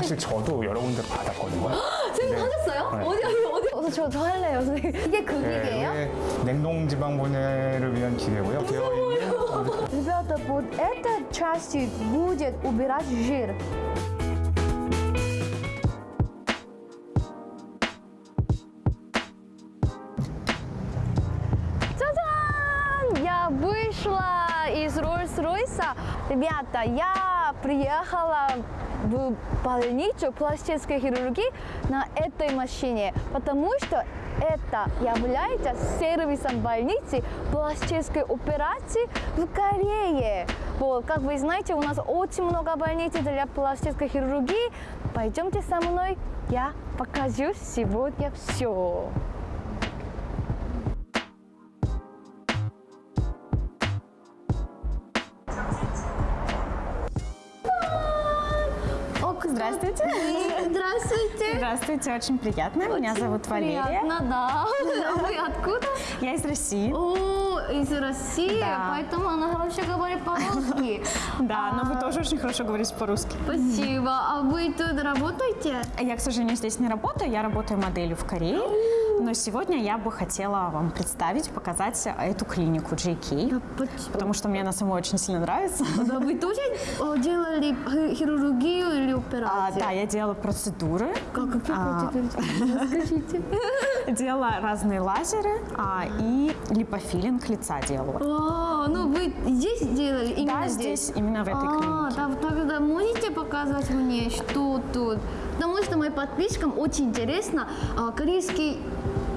사실 저도 여러 군데 받았거든요. 선생님 네. 하셨어요? 네. 어디 어디 어디? 어, 저, 저 할래요 선생님. 이게 그 기계예요? 네, 이게 냉동 지방 분해를 위한 기계고요. 되어 있는 Ребята, вот эта часть будет убирать жир. Роллс-Ройса. Ребята, я приехала в больницу пластической хирургии на этой машине, потому что это является сервисом больницы пластической операции в Корее. Вот, как вы знаете, у нас очень много больниц для пластической хирургии. Пойдемте со мной, я покажу сегодня все. Здравствуйте. Здравствуйте. Здравствуйте, очень приятно. Меня зовут Валерия. Приятно, да. А вы откуда? Я из России. О, из России, Да. поэтому она хорошо говорит по-русски. Да, но вы тоже очень хорошо говорите по-русски. Спасибо. А вы тут работаете? Я, к сожалению, здесь не работаю. Я работаю моделью в Корее. Но сегодня я бы хотела вам представить, показать эту клинику JK. Потому что мне она самой очень сильно нравится. Да вы тоже делали хи- хирургию или А, операцию? да, я делала процедуры, Как А. процедуры? Расскажите. делала разные лазеры а, и липофилинг лица делала. А, ну вы здесь делали? Именно Да, здесь, именно в этой а, клинике. да, тогда можете показать мне, что тут? Потому что моим подписчикам очень интересно а, корейский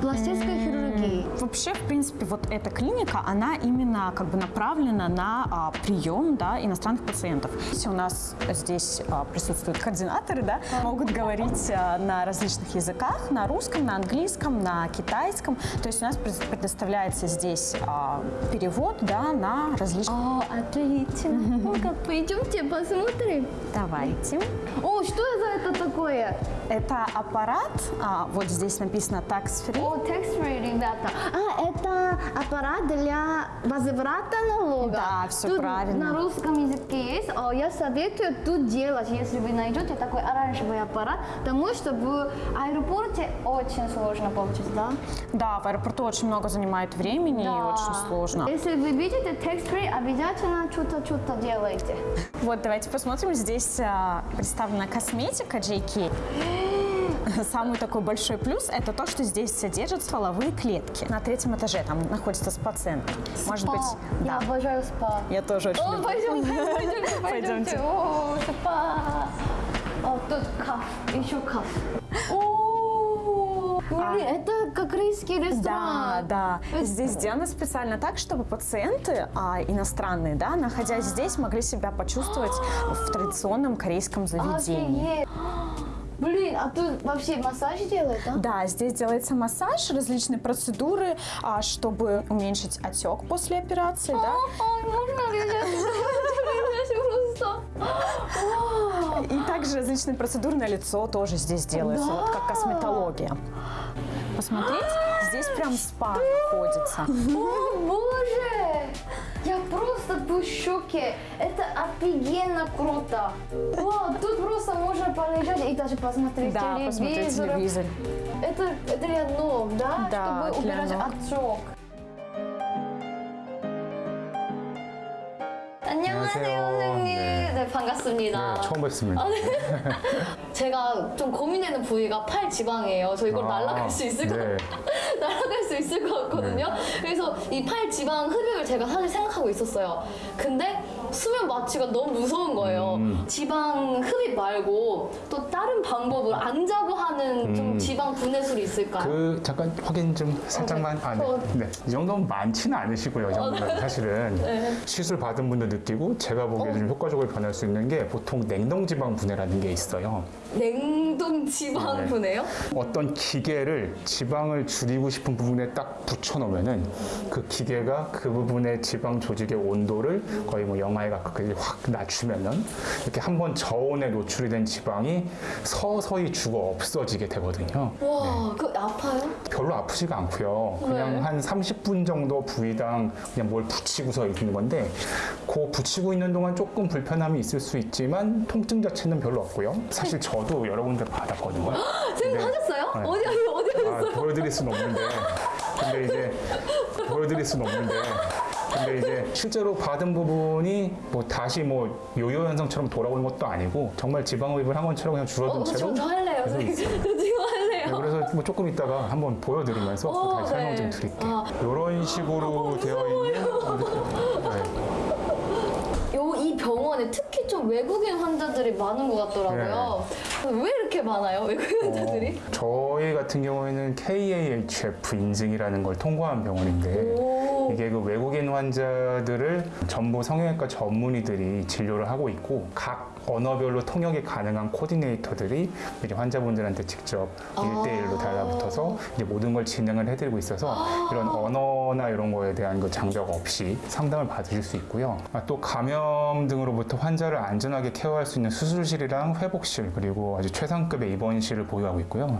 пластической хирургии. Вообще, в принципе, вот эта клиника, она именно как бы направлена на а, прием да, иностранных пациентов. Если у нас здесь а, присутствуют координаторы, да, могут говорить а, на различных языках, на русском, на английском, на китайском. То есть у нас пред- предоставляется здесь а, перевод да, на различные... О, отлично. Ну-ка, пойдемте посмотрим. Давайте. О, что это, такое? Это аппарат, а, вот здесь написано tax free. О, tax free, ребята. А, это аппарат для возврата налога. Да, всё Тут правильно. на русском языке есть. О, я советую тут делать, если вы найдете такой оранжевый аппарат, потому что в аэропорте очень сложно получить, да? Да, в аэропорту очень много занимает времени и Да. очень сложно. Если вы видите tax free, обязательно что-то-что-то делайте. Вот, давайте посмотрим. Здесь а, представлена косметика JK. Самый такой большой плюс – это то, что здесь содержат стволовые клетки. На третьем этаже там находится спа-центр. Может Спа. быть, Я да. обожаю спа. Я тоже очень О, люблю. пойдемте, пойдемте, пойдемте. О, спа. О, тут каф, еще каф. Блин, это как корейский Да, ресторан. да. Здесь сделано специально так, чтобы пациенты а, иностранные, да, находясь здесь, могли себя почувствовать в традиционном корейском заведении. Офигеть. Блин, а тут вообще массаж делают, а? Да, здесь делается массаж, различные процедуры, а, чтобы уменьшить отек после операции, да. Ой, можно ли просто? И также различные процедуры на лицо тоже здесь делаются, Да. вот как косметология. Посмотрите, здесь прям спа находится. В шоке. Это офигенно круто. Вау, тут просто можно полежать и даже посмотреть Да, посмотреть телевизор. телевизор. Это, это для ног, да? Да, Чтобы убирать отек. 안녕하세요. 선생님. 네. 네, 반갑습니다. 네, 처음 뵙습니다. 제가 좀 고민되는 부위가 팔 지방이에요. 저 이걸 아, 날아갈 수 있을 것 네. 날아갈 수 있을 것 같거든요. 그래서 이 팔 지방 흡입을 제가 사실 생각하고 있었어요. 근데 수면 마취가 너무 무서운 거예요. 음. 지방 흡입 말고 또 다른 방법을 안 자고 하는 좀 지방 분해술이 있을까요? 음. 그 잠깐 확인 좀 살짝만 아, 네. 어. 네. 이 정도면 많지는 않으시고요. 이 정도면 사실은 네. 시술 받은 분도 느끼고 제가 보기에 좀 효과적으로 변할 수 있는 게 보통 냉동 지방 분해라는 게 있어요. 냉동 지방 네. 분해요? 어떤 기계를 지방을 줄이고 싶은 부분에 딱 붙여 놓으면은 그 기계가 그 부분의 지방 조직의 온도를 거의 뭐 영하 BMI가 그확 낮추면은 이렇게 한번 저온에 노출이 된 지방이 서서히 죽어 없어지게 되거든요. 와, 그 아파요? 별로 아프지가 않고요. 그냥 네. 한 30분 정도 부위당 그냥 뭘 붙이고서 있는 건데 그 붙이고 있는 동안 조금 불편함이 있을 수 있지만 통증 자체는 별로 없고요. 사실 저도 여러 군데 받았거든요. 선생님 네. 하셨어요? 네. 어디, 어디, 어디 아, 하셨어요? 보여드릴 수는 없는데 근데 이제 보여드릴 수는 없는데 근데 이제 실제로 받은 부분이 뭐 다시 뭐 요요 현상처럼 돌아오는 것도 아니고 정말 지방 흡입을 한 것처럼 그냥 줄어든 어, 채로 저, 저 할래요. 저 지금 할래요. 네, 그래서 뭐 조금 이따가 한번 보여드리면서 어, 다시 설명 네. 좀 드릴게요. 아. 이런 식으로 되어 있는 네. 요, 이 병원에 특히 좀 외국인 환자들이 많은 것 같더라고요. 왜 이렇게 많아요? 외국인 환자들이? 네. 어, 저희 같은 경우에는 KAHF 인증이라는 걸 통과한 병원인데 오. 이게 그 외국인 환자들을 전부 성형외과 전문의들이 진료를 하고 있고 각 언어별로 통역이 가능한 코디네이터들이 이제 환자분들한테 직접 아. 일대일로 달라붙어서 이제 모든 걸 진행을 해드리고 있어서 이런 언어나 이런 거에 대한 그 장벽 없이 상담을 받으실 수 있고요. 아, 또 감염 등으로부터 환자를 안전하게 케어할 수 있는 수술실이랑 회복실 그리고 아주 최상급의 입원실을 보유하고 있고요.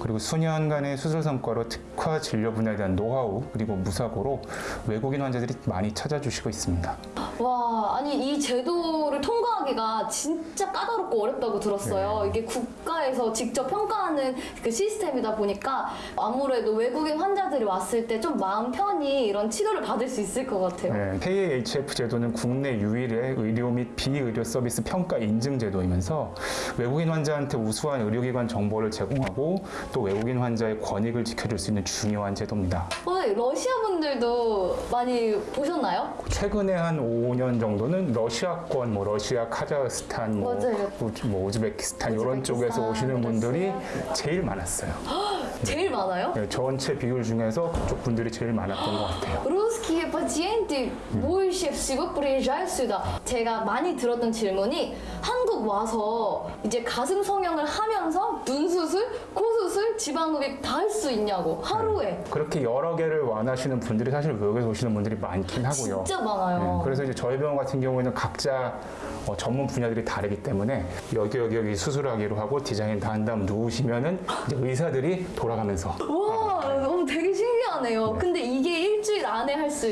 그리고 수년간의 수술 성과로 특화 진료 분야에 대한 노하우 그리고 무사고로 외국인 환자들이 많이 찾아주시고 있습니다. 와, 아니 이 제도를 통과하기가 진짜 까다롭고 어렵다고 네. 들었어요. 이게 국가에서 직접 평가하는 그 시스템이다 보니까 아무래도 외국인 환자들이 왔을 때 좀 마음 편히 이런 치료를 받을 수 있을 것 같아요. 네, KAHF 제도는 국내 유일의 의료 및 비의료 서비스 평가 인증 제도이면서 외국인 환자한테 우수한 의료기관 정보를 제공하고 또 외국인 환자의 권익을 지켜줄 수 있는 중요한 제도입니다. 어, 러시아 분들도 많이 보셨나요? 최근에 한 5년 정도는 러시아권, 뭐 러시아, 카자흐스탄, 뭐, 맞아요. 우- 뭐 우즈베키스탄 이런 우즈베키스탄, 쪽에서 오시는 분들이 러시아. 제일 많았어요. 제일 많아요? 네, 전체 비율 중에서 그쪽 분들이 제일 많았던 것 같아요. Русские пациенты больше всего приезжают сюда. 제가 많이 들었던 질문이 한국 와서 이제 가슴 성형을 하면서 눈 수술, 코 수술, 지방 흡입 다 할 수 있냐고 하루에 그렇게 여러 개를 원하시는 분들이 사실 외국에서 오시는 분들이 많긴 하고요. 진짜 많아요. 네, 그래서 이제 저희 병원 같은 경우에는 각자 어, 전문 분야들이 다르기 때문에 여기 여기 여기 수술하기로 하고 디자인 다 한 다음 누우시면은 이제 의사들이 돌아가면서 와, 너무 되게 신기하네요. 근데 이게 일주일 안에 할수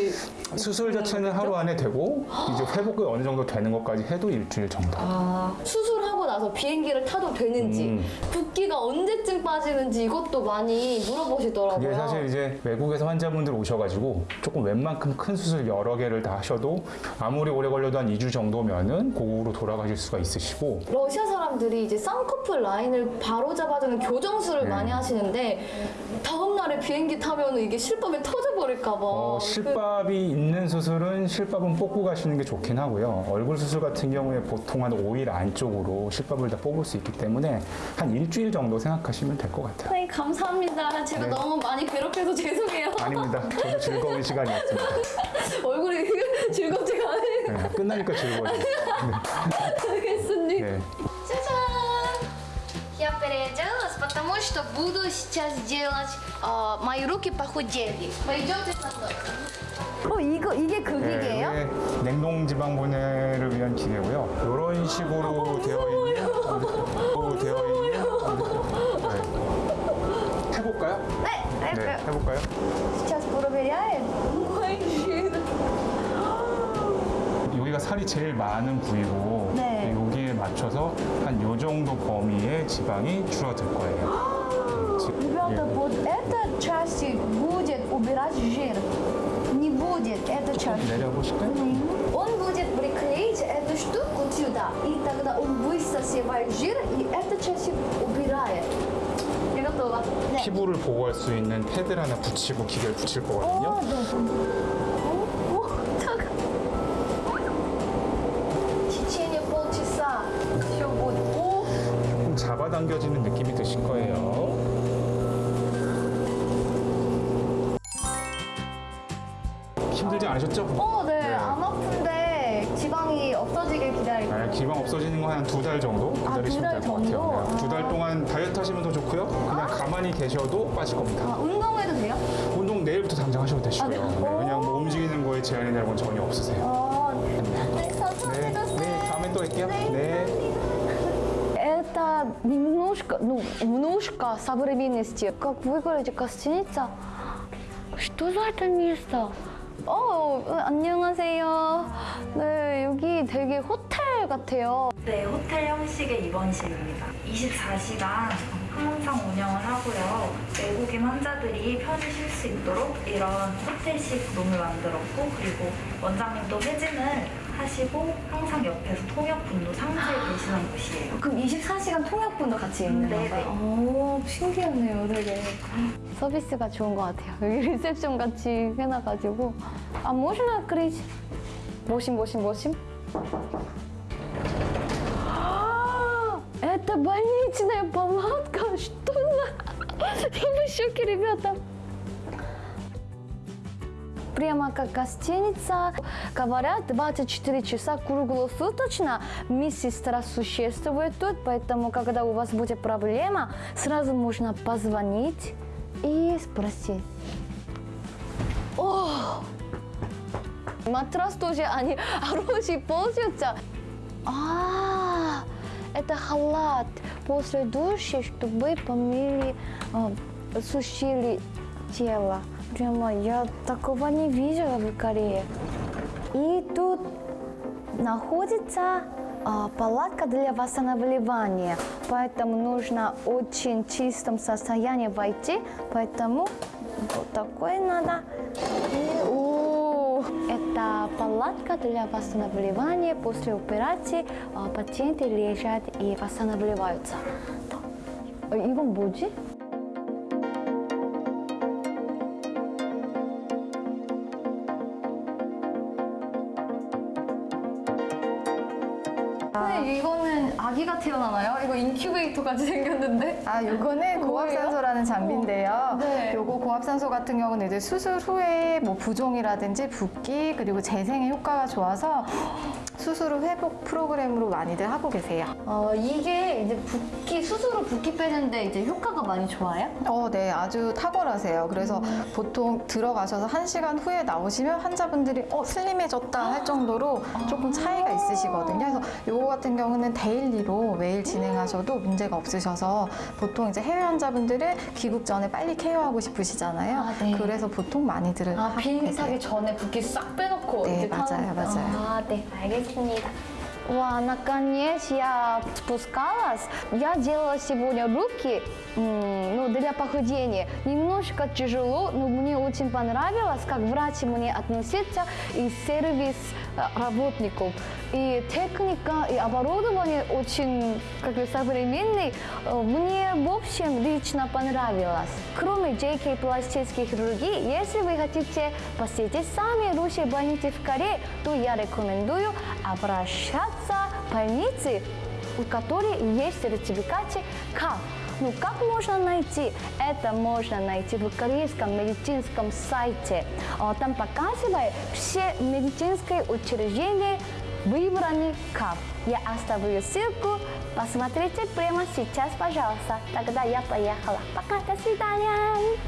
수술 자체는 하루 안에 되고 이제 회복이 어느 정도 되는 것까지 해도 일주일 정도. 아, 수술하고 나서 비행기를 타도 되는지, 음. 붓기가 언제쯤 빠지는지 이것도 많이 물어보시더라고요. 그게 사실 이제 외국에서 환자분들 오셔가지고 조금 웬만큼 큰 수술 여러 개를 다 하셔도 아무리 오래 걸려도 한 2주 정도면은 고국으로 돌아가실 수가 있으시고 러시아 사람 들이 이제 쌍꺼풀 라인을 바로 잡아주는 교정술을 네. 많이 하시는데 다음 날에 비행기 타면 이게 실밥이 터져버릴까 봐. 어, 실밥이 있는 수술은 실밥은 뽑고 가시는 게 좋긴 하고요. 얼굴 수술 같은 경우에 보통 한 5일 안쪽으로 실밥을 다 뽑을 수 있기 때문에 한 일주일 정도 생각하시면 될 것 같아요. 선생님 감사합니다. 제가 네. 너무 많이 괴롭혀서 죄송해요. 아닙니다. 저도 즐거운 시간이었습니다. 얼굴이 즐겁지가 않아요. 네, 끝나니까 즐거워요. 알겠습니다. 네. 짜잔! Я переоделась, потому что буду сейчас делать а, мои руки похудели. Пойдемте со мной. 어 이거 이게 그 네, 이게 냉동 지방 분해를 위한 기계고요. 이런 식으로 되어 있는 어, 되어 있는 네. 해볼까요? 네, 네, 해볼까요? Сейчас проверяем. 살이 제일 많은 부위고 네. 여기에 맞춰서 한 요 정도 범위의 지방이 줄어들 거예요. 지- Ребята, 예. вот эта часть будет убирать жир. Не будет эта часть. 내려보실까요? Он будет приклеить эту штуку сюда, и тогда он высосывает жир, и эта часть убирает. И готово. 네. 피부를 보호할 수 있는 패드를 하나 붙이고 기계를 붙일 거거든요. 어, 네. 당겨지는 느낌이 드실 거예요. 힘들지 않으셨죠? 어, 네. 네. 안 아픈데 지방이 없어지길 기다릴게요. 네, 기방 없어지는 거 한 두 달 정도 아, 기다리시면 두달 될것 같아요. 네, 두달 아. 동안 다이어트 하시면 더 좋고요. 그냥 가만히 계셔도 빠질 겁니다. 아, 운동해도 돼요? 운동 내일부터 당장 하셔도 되시고요. 아, 네. 네, 그냥 뭐 움직이는 거에 제한이 되는 건 전혀 없으세요. 어, 네. 감사합니다. 갈게요. 네. Это немножко, ну, немножко современности. Как выглядит гостиница? Что за это место? 어, 안녕하세요. 네, 여기 되게 호텔 같아요. 네, 호텔 형식의 입원실입니다. 24시간 항상 운영을 하고요. 외국인 환자들이 편히 쉴 수 있도록 이런 호텔식 룸을 만들었고 그리고 원장님도 회진을 하시고 항상 옆에서 통역분도 상주해 계시는 곳이에요. 그럼 24시간 통역분도 같이 있는 네네. 건가요? 오, 신기하네요, 되게. 서비스가 좋은 것 같아요. 여기 리셉션 같이 해놔가지고. 아, можно открыть? Восемь, восемь, восемь. А, Это больничная палатка. Что за... Я в шоке, ребята. Прямо как гостиница. Говорят, 24 часа круглосуточно медсестра существует тут, поэтому, когда у вас будет проблема, сразу можно позвонить и спросить. О! Матрас тоже они хороший пользуются. А, это халат после душа, чтобы помыли, э, сушили тело. Прямо я такого не видела в Корее. И тут находится а, палатка для восстанавливания, поэтому нужно очень чистом состоянии войти, поэтому вот такой надо. И, о, это палатка для восстанавливания после операции. а, пациенты лежат и восстанавливаются. 어, 이건 뭐지? 근데 이거는 아기가 태어나나요? 이거 인큐베이터 같이 생겼는데? 아, 요거는 고압산소라는 장비인데요. 네. 요거 고압산소 같은 경우는 이제 수술 후에 뭐 부종이라든지 붓기 그리고 재생에 효과가 좋아서 수술 후 회복 프로그램으로 많이들 하고 계세요. 어, 이게 이제 붓기, 수술로 붓기 빼는데 이제 효과가 많이 좋아요? 어, 네, 아주 탁월하세요. 그래서 보통 들어가셔서 한시간 후에 나오시면 환자분들이 어, 슬림해졌다 할 정도로 조금 차이 차이가 있으시거든요. 그래서 요거 같은 경우는 daily로 매일 진행하셔도 문제가 없으셔서 보통 이제 해외 환자분들은 귀국 전에 빨리 케어하고 싶으시잖아요. 아, 네. 그래서 보통 많이들은 아, 비행기 타기 전에 붓기 싹 빼놓고 네, 맞아요, 타는... 맞아요. 아, 네, 알겠습니다. 와, наконец я спускалась. Я делала сегодня руки ну, для похудения. Немножко тяжело, но мне очень понравилось, как врач мне относится и сервис э, работников. И техника, и оборудование очень как бы, современный. Э, Мне, в общем, лично понравилось. Кроме JK пластической хирургии, если вы хотите посетить сами лучшие больницы в Корее, то я рекомендую обращаться в больницы, у которой есть сертификат КАП. Ну, как можно найти? Это можно найти в корейском медицинском сайте. А, Там показывает все медицинские учреждения, выбраны КАП. Я оставлю ссылку. Посмотрите прямо сейчас, пожалуйста. Тогда я поехала. Пока, до свидания.